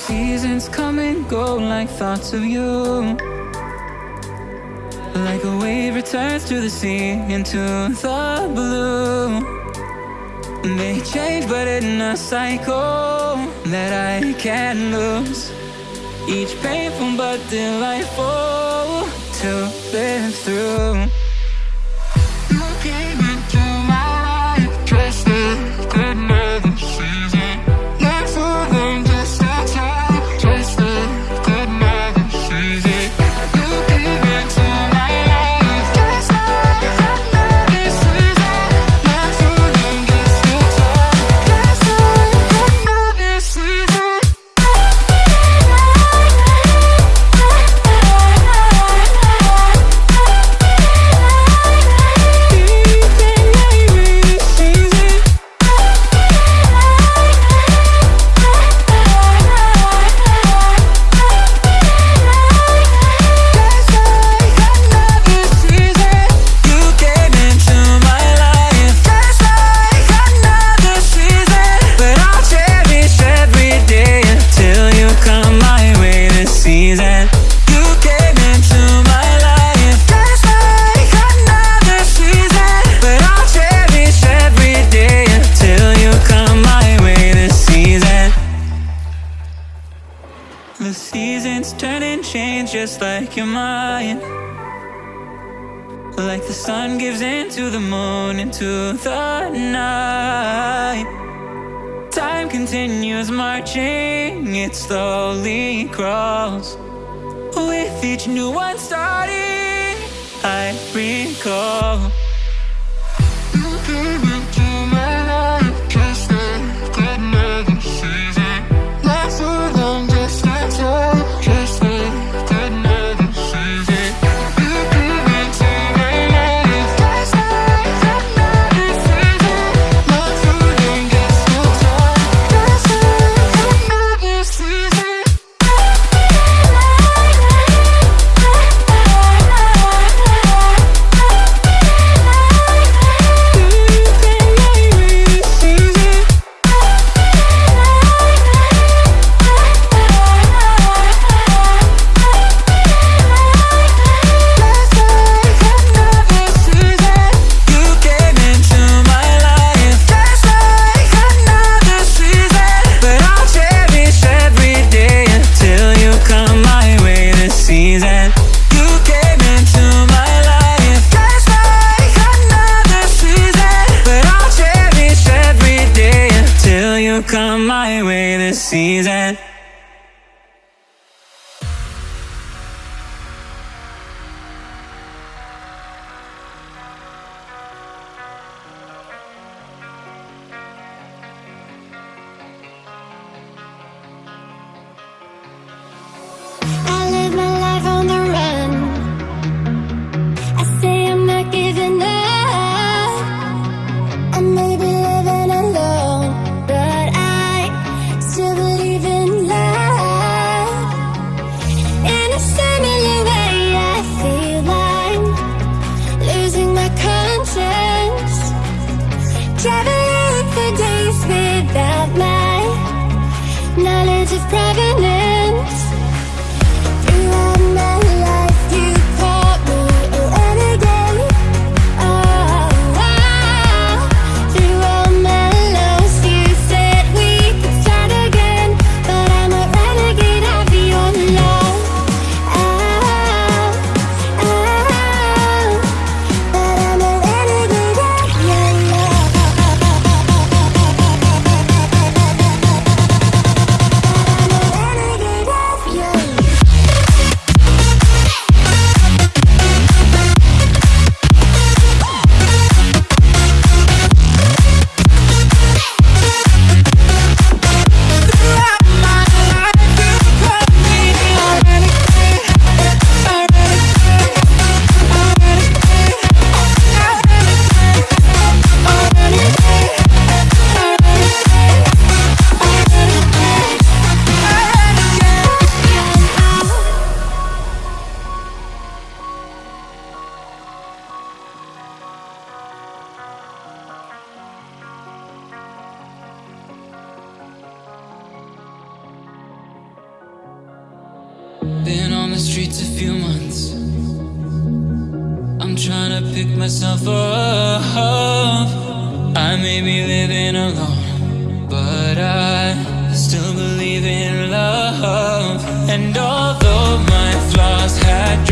seasons come and go like thoughts of you. Like a wave returns to the sea into the blue. They change but in a cycle that I can't lose. Each painful but delightful to live through. You came into my life dressed in goodness. make you mine Like the sun gives into the moon, into the night. Time continues marching, it slowly crawls With each new one starting, I recall come my way this season. On the streets a few months. I'm trying to pick myself up. I may be living alone, but I still believe in love. And although my flaws had